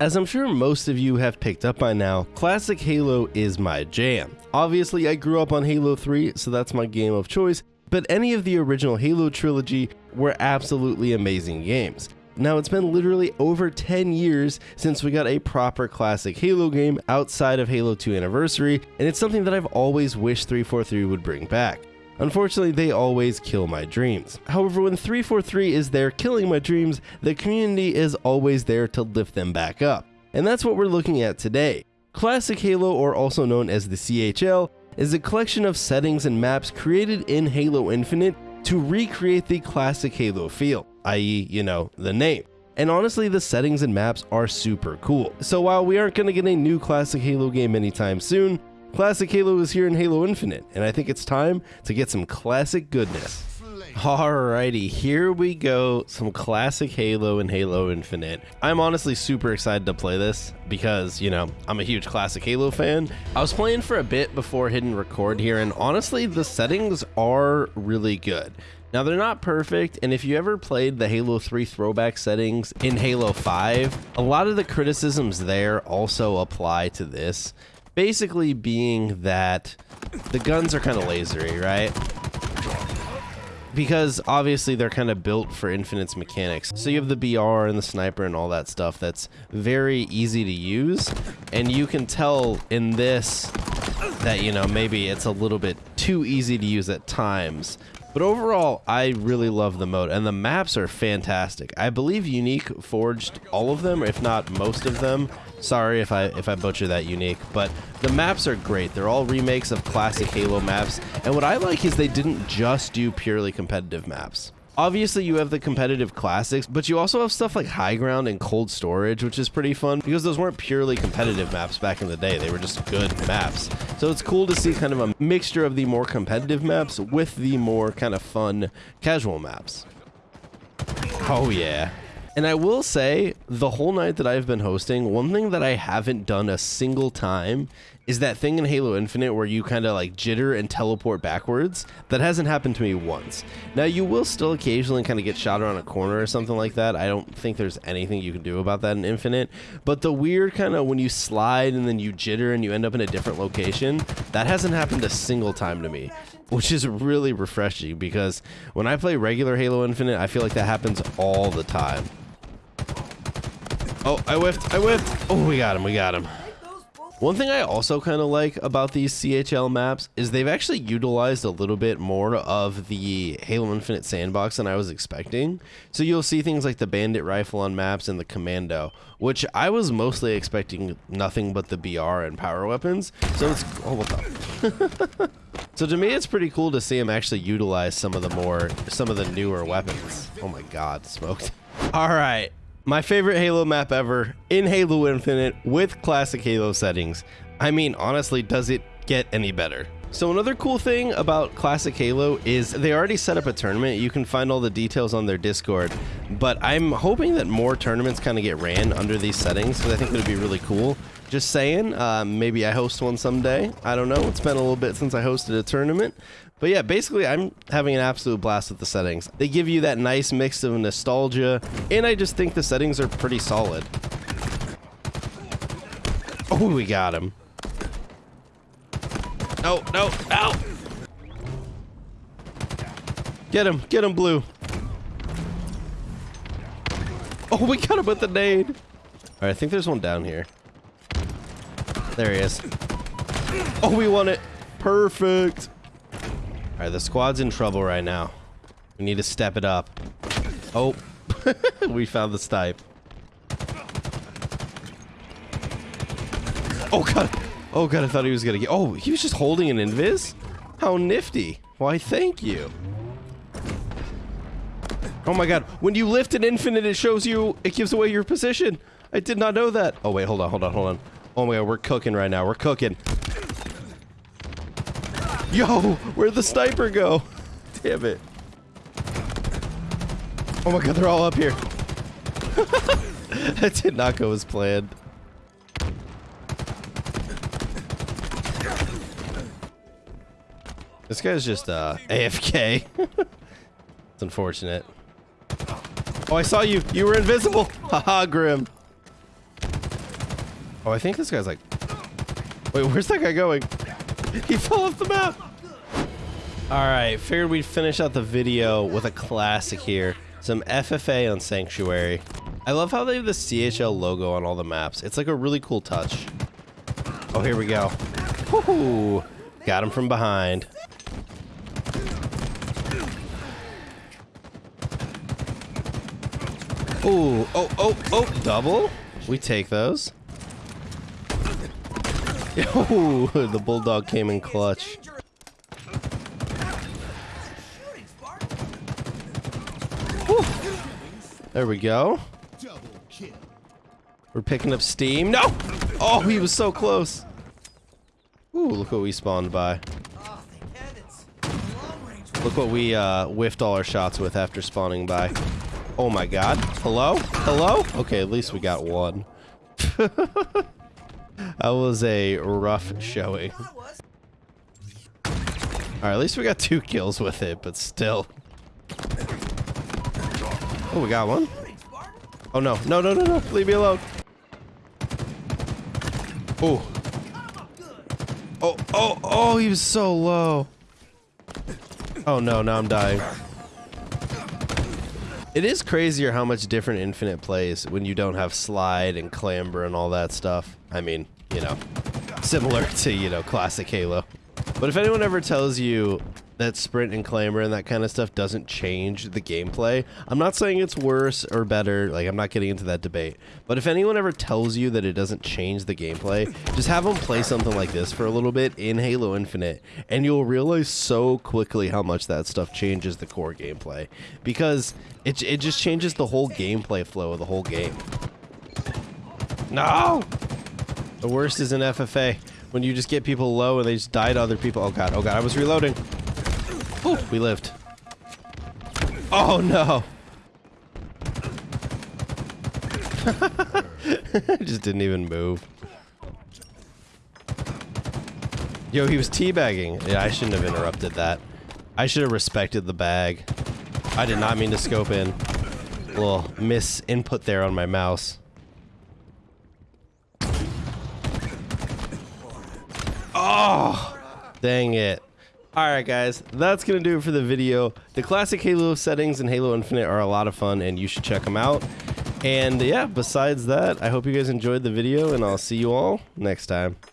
As I'm sure most of you have picked up by now, classic Halo is my jam. Obviously, I grew up on Halo 3, so that's my game of choice, but any of the original Halo trilogy were absolutely amazing games. Now, it's been literally over 10 years since we got a proper classic Halo game outside of Halo 2 Anniversary, and it's something that I've always wished 343 would bring back. Unfortunately, they always kill my dreams. However, when 343 is there killing my dreams, the community is always there to lift them back up. And that's what we're looking at today. Classic Halo, or also known as the CHL, is a collection of settings and maps created in Halo Infinite to recreate the classic Halo feel, i.e., you know, the name. And honestly, the settings and maps are super cool. So while we aren't going to get a new classic Halo game anytime soon, Classic Halo is here in Halo Infinite, and I think it's time to get some classic goodness. Alrighty, here we go. Some classic Halo and Halo Infinite. I'm honestly super excited to play this because, you know, I'm a huge classic Halo fan. I was playing for a bit before hitting record here, and honestly, the settings are really good. Now, they're not perfect, and if you ever played the Halo 3 throwback settings in Halo 5, a lot of the criticisms there also apply to this basically being that the guns are kind of lasery, right? Because obviously they're kind of built for Infinite's mechanics. So you have the BR and the sniper and all that stuff that's very easy to use. And you can tell in this that, you know, maybe it's a little bit too easy to use at times. But overall, I really love the mode, and the maps are fantastic. I believe Unique forged all of them, if not most of them. Sorry if I if I butcher that Unique, but the maps are great. They're all remakes of classic Halo maps, and what I like is they didn't just do purely competitive maps. Obviously, you have the competitive classics, but you also have stuff like High Ground and Cold Storage, which is pretty fun because those weren't purely competitive maps back in the day. They were just good maps. So it's cool to see kind of a mixture of the more competitive maps with the more kind of fun casual maps. Oh, yeah. And I will say, the whole night that I've been hosting, one thing that I haven't done a single time is that thing in Halo Infinite where you kind of like jitter and teleport backwards. That hasn't happened to me once. Now, you will still occasionally kind of get shot around a corner or something like that. I don't think there's anything you can do about that in Infinite. But the weird kind of when you slide and then you jitter and you end up in a different location, that hasn't happened a single time to me which is really refreshing because when I play regular Halo Infinite, I feel like that happens all the time. Oh, I whiffed. I whiffed. Oh, we got him. We got him. One thing I also kind of like about these CHL maps is they've actually utilized a little bit more of the Halo Infinite sandbox than I was expecting. So you'll see things like the bandit rifle on maps and the commando, which I was mostly expecting nothing but the BR and power weapons. So it's oh what the So to me it's pretty cool to see them actually utilize some of the more some of the newer weapons. Oh my god, smoked. All right. My favorite Halo map ever in Halo Infinite with classic Halo settings. I mean, honestly, does it get any better? So another cool thing about Classic Halo is they already set up a tournament. You can find all the details on their Discord, but I'm hoping that more tournaments kind of get ran under these settings because I think it would be really cool. Just saying, uh, maybe I host one someday. I don't know. It's been a little bit since I hosted a tournament, but yeah, basically, I'm having an absolute blast with the settings. They give you that nice mix of nostalgia, and I just think the settings are pretty solid. Oh, we got him. No, no, no! Get him, get him, Blue. Oh, we got him with the nade. All right, I think there's one down here. There he is. Oh, we won it. Perfect. Alright, the squad's in trouble right now. We need to step it up. Oh, we found the stipe. Oh god. Oh god, I thought he was gonna get- Oh, he was just holding an invis? How nifty. Why, thank you. Oh my god, when you lift an infinite, it shows you- it gives away your position. I did not know that. Oh wait, hold on, hold on, hold on. Oh my god, we're cooking right now. We're cooking. Yo, where'd the sniper go? Damn it. Oh my god, they're all up here. that did not go as planned. This guy's just uh, AFK. it's unfortunate. Oh, I saw you. You were invisible. Haha, Grim. Oh, I think this guy's like... Wait, where's that guy going? He fell off the map. All right, figured we'd finish out the video with a classic here. Some FFA on Sanctuary. I love how they have the CHL logo on all the maps. It's like a really cool touch. Oh, here we go. Woohoo! Got him from behind. Ooh, oh, oh, oh, double? We take those. Ooh, the Bulldog came in clutch. There we go. We're picking up steam. No! Oh, he was so close. Ooh, look what we spawned by. Look what we uh, whiffed all our shots with after spawning by. Oh my god. Hello? Hello? Okay, at least we got one. that was a rough showing. Alright, at least we got two kills with it, but still. Oh, we got one? Oh no, no, no, no, no, leave me alone. Oh. Oh, oh, oh, he was so low. Oh no, now I'm dying. It is crazier how much different Infinite plays when you don't have slide and clamber and all that stuff. I mean, you know, similar to, you know, classic Halo. But if anyone ever tells you that sprint and clamber and that kind of stuff doesn't change the gameplay. I'm not saying it's worse or better, like I'm not getting into that debate. But if anyone ever tells you that it doesn't change the gameplay, just have them play something like this for a little bit in Halo Infinite and you'll realize so quickly how much that stuff changes the core gameplay because it, it just changes the whole gameplay flow of the whole game. No! The worst is in FFA when you just get people low and they just die to other people. Oh god, oh god, I was reloading. We lived. Oh no! Just didn't even move. Yo, he was teabagging. Yeah, I shouldn't have interrupted that. I should have respected the bag. I did not mean to scope in. A little miss input there on my mouse. Oh! Dang it. Alright guys, that's going to do it for the video. The classic Halo settings in Halo Infinite are a lot of fun and you should check them out. And yeah, besides that, I hope you guys enjoyed the video and I'll see you all next time.